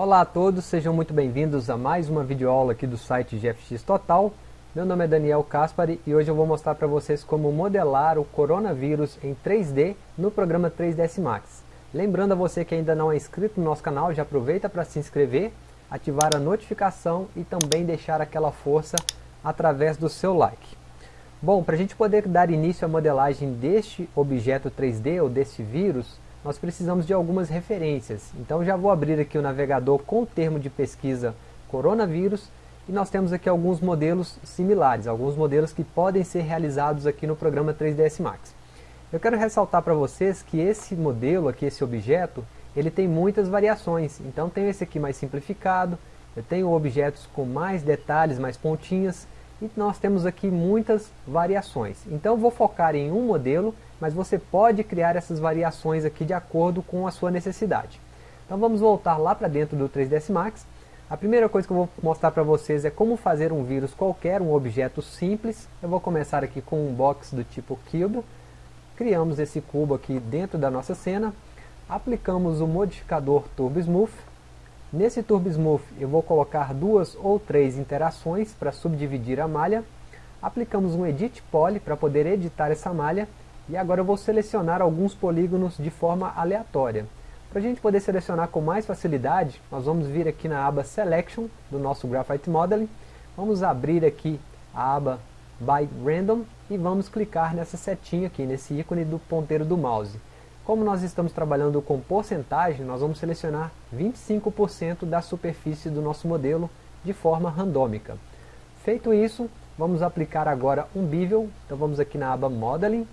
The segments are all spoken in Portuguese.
Olá a todos, sejam muito bem-vindos a mais uma videoaula aqui do site GFX Total. Meu nome é Daniel Caspari e hoje eu vou mostrar para vocês como modelar o coronavírus em 3D no programa 3ds Max. Lembrando a você que ainda não é inscrito no nosso canal, já aproveita para se inscrever, ativar a notificação e também deixar aquela força através do seu like. Bom, para a gente poder dar início à modelagem deste objeto 3D ou deste vírus, nós precisamos de algumas referências. Então já vou abrir aqui o navegador com o termo de pesquisa coronavírus e nós temos aqui alguns modelos similares, alguns modelos que podem ser realizados aqui no programa 3ds Max. Eu quero ressaltar para vocês que esse modelo aqui, esse objeto, ele tem muitas variações. Então tem esse aqui mais simplificado, eu tenho objetos com mais detalhes, mais pontinhas, e nós temos aqui muitas variações. Então vou focar em um modelo mas você pode criar essas variações aqui de acordo com a sua necessidade. Então vamos voltar lá para dentro do 3ds Max. A primeira coisa que eu vou mostrar para vocês é como fazer um vírus qualquer, um objeto simples. Eu vou começar aqui com um box do tipo Cube. Criamos esse cubo aqui dentro da nossa cena. Aplicamos o modificador Turbo Smooth. Nesse Turbo Smooth eu vou colocar duas ou três interações para subdividir a malha. Aplicamos um Edit Poly para poder editar essa malha e agora eu vou selecionar alguns polígonos de forma aleatória. Para a gente poder selecionar com mais facilidade, nós vamos vir aqui na aba Selection do nosso Graphite Modeling. Vamos abrir aqui a aba By Random e vamos clicar nessa setinha aqui, nesse ícone do ponteiro do mouse. Como nós estamos trabalhando com porcentagem, nós vamos selecionar 25% da superfície do nosso modelo de forma randômica. Feito isso, vamos aplicar agora um bevel. Então vamos aqui na aba Modeling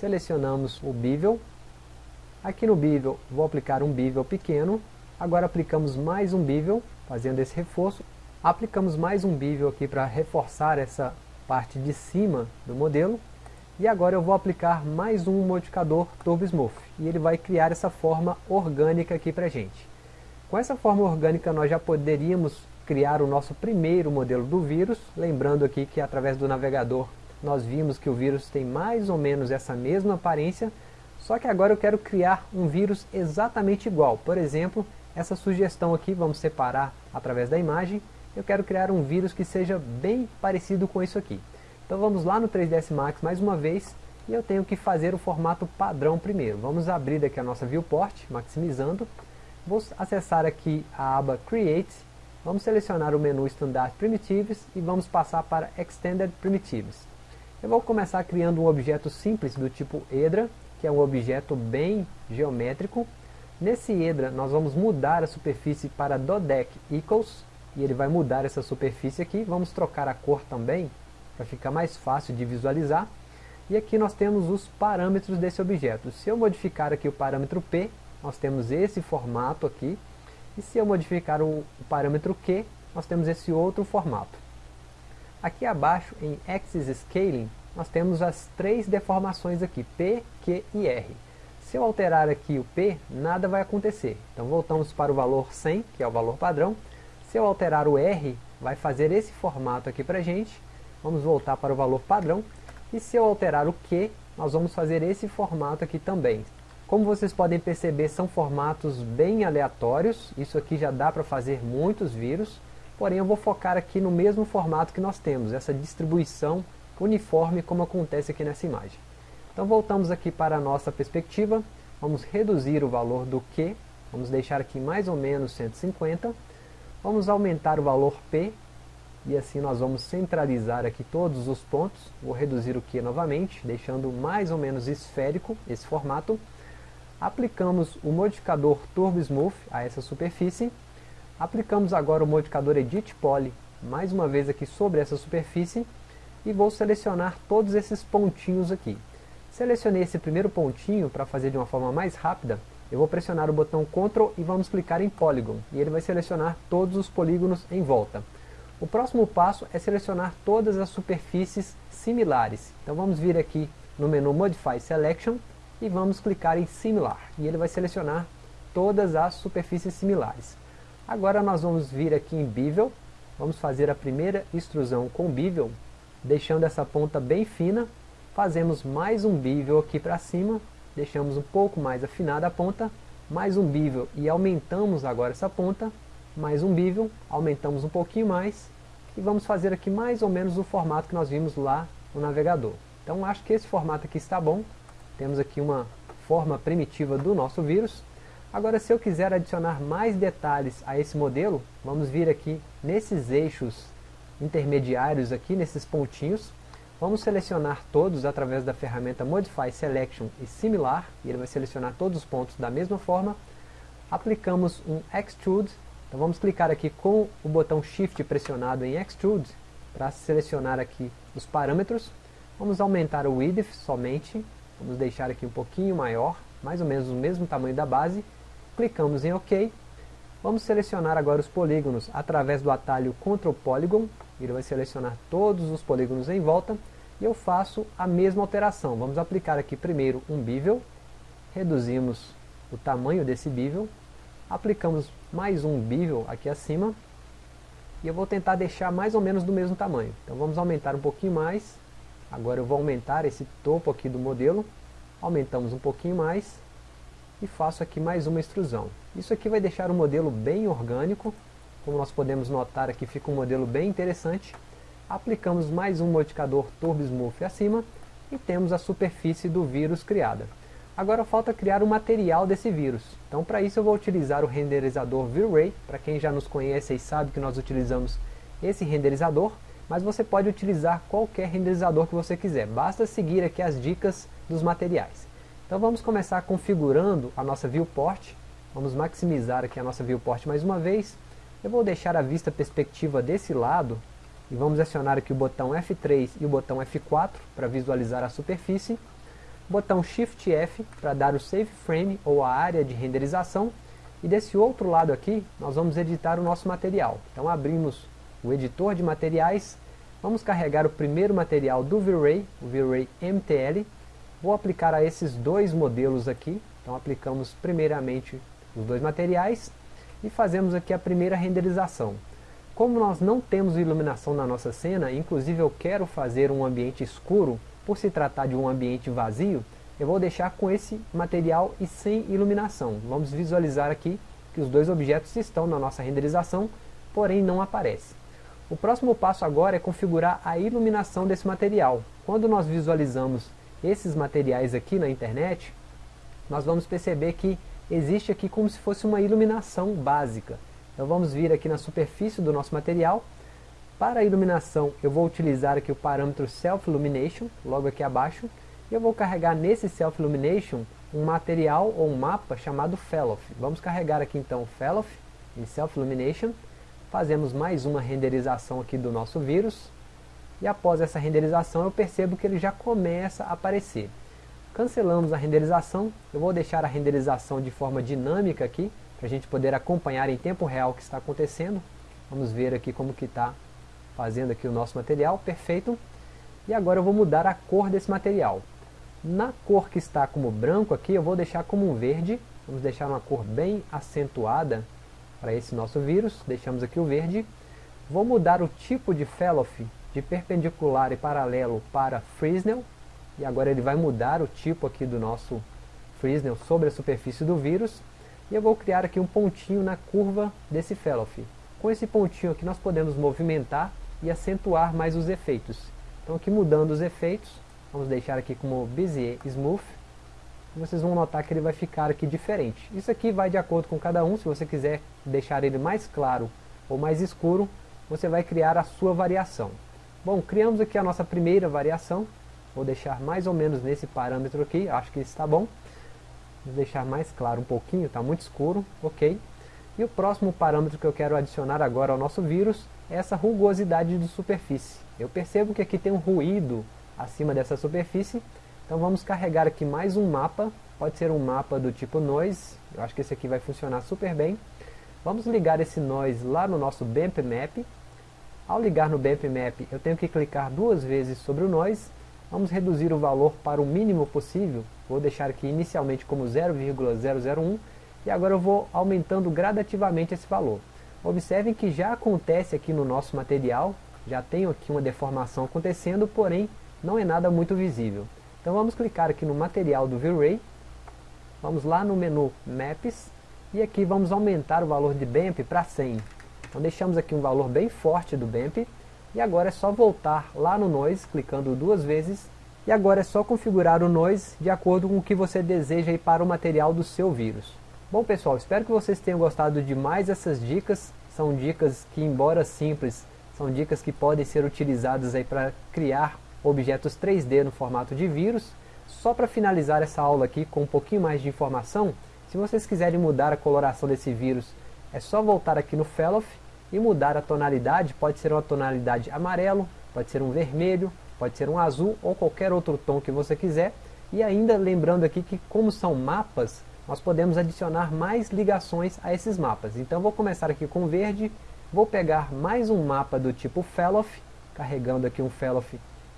selecionamos o bevel, aqui no bevel vou aplicar um bevel pequeno, agora aplicamos mais um bevel, fazendo esse reforço, aplicamos mais um bevel aqui para reforçar essa parte de cima do modelo, e agora eu vou aplicar mais um modificador Turbo Smooth, e ele vai criar essa forma orgânica aqui para gente. Com essa forma orgânica nós já poderíamos criar o nosso primeiro modelo do vírus, lembrando aqui que através do navegador nós vimos que o vírus tem mais ou menos essa mesma aparência, só que agora eu quero criar um vírus exatamente igual. Por exemplo, essa sugestão aqui, vamos separar através da imagem, eu quero criar um vírus que seja bem parecido com isso aqui. Então vamos lá no 3ds Max mais uma vez, e eu tenho que fazer o formato padrão primeiro. Vamos abrir aqui a nossa viewport, maximizando, vou acessar aqui a aba Create, vamos selecionar o menu Standard Primitives e vamos passar para Extended Primitives. Eu vou começar criando um objeto simples do tipo Edra, que é um objeto bem geométrico. Nesse Edra nós vamos mudar a superfície para Dodec Equals, e ele vai mudar essa superfície aqui. Vamos trocar a cor também, para ficar mais fácil de visualizar. E aqui nós temos os parâmetros desse objeto. Se eu modificar aqui o parâmetro P, nós temos esse formato aqui. E se eu modificar o, parâmetro Q, nós temos esse outro formato. Aqui abaixo, em Axis Scaling, nós temos as três deformações aqui, P, Q e R. Se eu alterar aqui o P, nada vai acontecer. Então voltamos para o valor 100, que é o valor padrão. Se eu alterar o R, vai fazer esse formato aqui para gente. Vamos voltar para o valor padrão. E se eu alterar o Q, nós vamos fazer esse formato aqui também. Como vocês podem perceber, são formatos bem aleatórios. Isso aqui já dá para fazer muitos vírus porém eu vou focar aqui no mesmo formato que nós temos, essa distribuição uniforme como acontece aqui nessa imagem. Então voltamos aqui para a nossa perspectiva, vamos reduzir o valor do Q, vamos deixar aqui mais ou menos 150, vamos aumentar o valor P, e assim nós vamos centralizar aqui todos os pontos, vou reduzir o Q novamente, deixando mais ou menos esférico esse formato, aplicamos o modificador Turbo Smooth a essa superfície, Aplicamos agora o modificador Edit Poly, mais uma vez aqui sobre essa superfície, e vou selecionar todos esses pontinhos aqui. Selecionei esse primeiro pontinho para fazer de uma forma mais rápida, eu vou pressionar o botão Ctrl e vamos clicar em Polygon, e ele vai selecionar todos os polígonos em volta. O próximo passo é selecionar todas as superfícies similares. Então vamos vir aqui no menu Modify Selection e vamos clicar em Similar, e ele vai selecionar todas as superfícies similares. Agora nós vamos vir aqui em Bevel, vamos fazer a primeira extrusão com Bevel, deixando essa ponta bem fina, fazemos mais um Bevel aqui para cima, deixamos um pouco mais afinada a ponta, mais um Bevel e aumentamos agora essa ponta, mais um bevel, aumentamos um pouquinho mais e vamos fazer aqui mais ou menos o formato que nós vimos lá no navegador. Então acho que esse formato aqui está bom, temos aqui uma forma primitiva do nosso vírus. Agora se eu quiser adicionar mais detalhes a esse modelo, vamos vir aqui nesses eixos intermediários aqui, nesses pontinhos, vamos selecionar todos através da ferramenta Modify Selection e Similar, e ele vai selecionar todos os pontos da mesma forma, aplicamos um Extrude, então vamos clicar aqui com o botão Shift pressionado em Extrude, para selecionar aqui os parâmetros, vamos aumentar o Width somente, vamos deixar aqui um pouquinho maior, mais ou menos o mesmo tamanho da base, clicamos em OK, vamos selecionar agora os polígonos através do atalho Ctrl Polygon, ele vai selecionar todos os polígonos em volta, e eu faço a mesma alteração, vamos aplicar aqui primeiro um bevel, reduzimos o tamanho desse bevel, aplicamos mais um bevel aqui acima, e eu vou tentar deixar mais ou menos do mesmo tamanho. Então vamos aumentar um pouquinho mais, agora eu vou aumentar esse topo aqui do modelo, aumentamos um pouquinho mais, e faço aqui mais uma extrusão. Isso aqui vai deixar o modelo bem orgânico, como nós podemos notar aqui fica um modelo bem interessante. Aplicamos mais um modificador Turbo Smooth acima, e temos a superfície do vírus criada. Agora falta criar o material desse vírus. Então para isso eu vou utilizar o renderizador V-Ray, para quem já nos conhece e sabe que nós utilizamos esse renderizador, mas você pode utilizar qualquer renderizador que você quiser, basta seguir aqui as dicas dos materiais. Então vamos começar configurando a nossa viewport, vamos maximizar aqui a nossa viewport mais uma vez, eu vou deixar a vista perspectiva desse lado, e vamos acionar aqui o botão F3 e o botão F4 para visualizar a superfície, botão Shift F para dar o Save Frame ou a área de renderização, e desse outro lado aqui nós vamos editar o nosso material. Então abrimos o editor de materiais, vamos carregar o primeiro material do V-Ray, o V-Ray MTL, vou aplicar a esses dois modelos aqui, então aplicamos primeiramente os dois materiais, e fazemos aqui a primeira renderização. Como nós não temos iluminação na nossa cena, inclusive eu quero fazer um ambiente escuro, por se tratar de um ambiente vazio, eu vou deixar com esse material e sem iluminação. Vamos visualizar aqui que os dois objetos estão na nossa renderização, porém não aparecem. O próximo passo agora é configurar a iluminação desse material. Quando nós visualizamos esses materiais aqui na internet, nós vamos perceber que existe aqui como se fosse uma iluminação básica. Então vamos vir aqui na superfície do nosso material. Para a iluminação eu vou utilizar aqui o parâmetro Self Illumination, logo aqui abaixo. E eu vou carregar nesse Self Illumination um material ou um mapa chamado Fellow. Vamos carregar aqui então o Fellow em Self Illumination. Fazemos mais uma renderização aqui do nosso vírus. E após essa renderização eu percebo que ele já começa a aparecer. Cancelamos a renderização, eu vou deixar a renderização de forma dinâmica aqui, para a gente poder acompanhar em tempo real o que está acontecendo. Vamos ver aqui como que está fazendo aqui o nosso material, perfeito. E agora eu vou mudar a cor desse material. Na cor que está como branco aqui, eu vou deixar como um verde, vamos deixar uma cor bem acentuada para esse nosso vírus, deixamos aqui o verde. Vou mudar o tipo de Fellow de perpendicular e paralelo para Fresnel, e agora ele vai mudar o tipo aqui do nosso Fresnel sobre a superfície do vírus, e eu vou criar aqui um pontinho na curva desse Fellow. Com esse pontinho aqui nós podemos movimentar e acentuar mais os efeitos. Então aqui mudando os efeitos, vamos deixar aqui como Bezier Smooth, vocês vão notar que ele vai ficar aqui diferente. Isso aqui vai de acordo com cada um, se você quiser deixar ele mais claro ou mais escuro, você vai criar a sua variação. Bom, criamos aqui a nossa primeira variação, vou deixar mais ou menos nesse parâmetro aqui, acho que está bom. Vou deixar mais claro um pouquinho, está muito escuro, ok. E o próximo parâmetro que eu quero adicionar agora ao nosso vírus é essa rugosidade de superfície. Eu percebo que aqui tem um ruído acima dessa superfície, então vamos carregar aqui mais um mapa, pode ser um mapa do tipo Noise, eu acho que esse aqui vai funcionar super bem. Vamos ligar esse Noise lá no nosso BMP Map. Ao ligar no BMP Map, eu tenho que clicar duas vezes sobre o Noise, vamos reduzir o valor para o mínimo possível, vou deixar aqui inicialmente como 0,001, e agora eu vou aumentando gradativamente esse valor. Observem que já acontece aqui no nosso material, já tenho aqui uma deformação acontecendo, porém não é nada muito visível. Então vamos clicar aqui no material do V-Ray, vamos lá no menu Maps, e aqui vamos aumentar o valor de BEMP para 100. Então deixamos aqui um valor bem forte do BEMP, e agora é só voltar lá no Noise, clicando duas vezes, e agora é só configurar o Noise de acordo com o que você deseja para o material do seu vírus. Bom pessoal, espero que vocês tenham gostado de mais essas dicas, são dicas que embora simples, são dicas que podem ser utilizadas aí para criar objetos 3D no formato de vírus. Só para finalizar essa aula aqui com um pouquinho mais de informação, se vocês quiserem mudar a coloração desse vírus, é só voltar aqui no Fellow e mudar a tonalidade, pode ser uma tonalidade amarelo, pode ser um vermelho, pode ser um azul ou qualquer outro tom que você quiser. E ainda lembrando aqui que como são mapas, nós podemos adicionar mais ligações a esses mapas. Então vou começar aqui com verde, vou pegar mais um mapa do tipo Fellow, carregando aqui um Fellow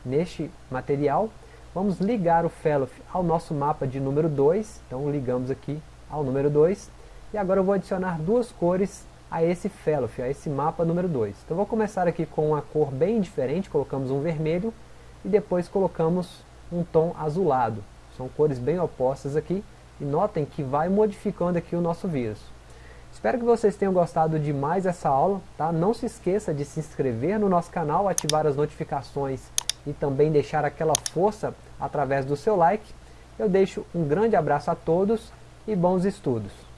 neste material. Vamos ligar o Fellow ao nosso mapa de número 2, então ligamos aqui ao número 2. E agora eu vou adicionar duas cores a esse Fellow, a esse mapa número 2. Então vou começar aqui com uma cor bem diferente, colocamos um vermelho e depois colocamos um tom azulado. São cores bem opostas aqui e notem que vai modificando aqui o nosso vírus. Espero que vocês tenham gostado de mais essa aula, tá? Não se esqueça de se inscrever no nosso canal, ativar as notificações e também deixar aquela força através do seu like. Eu deixo um grande abraço a todos e bons estudos.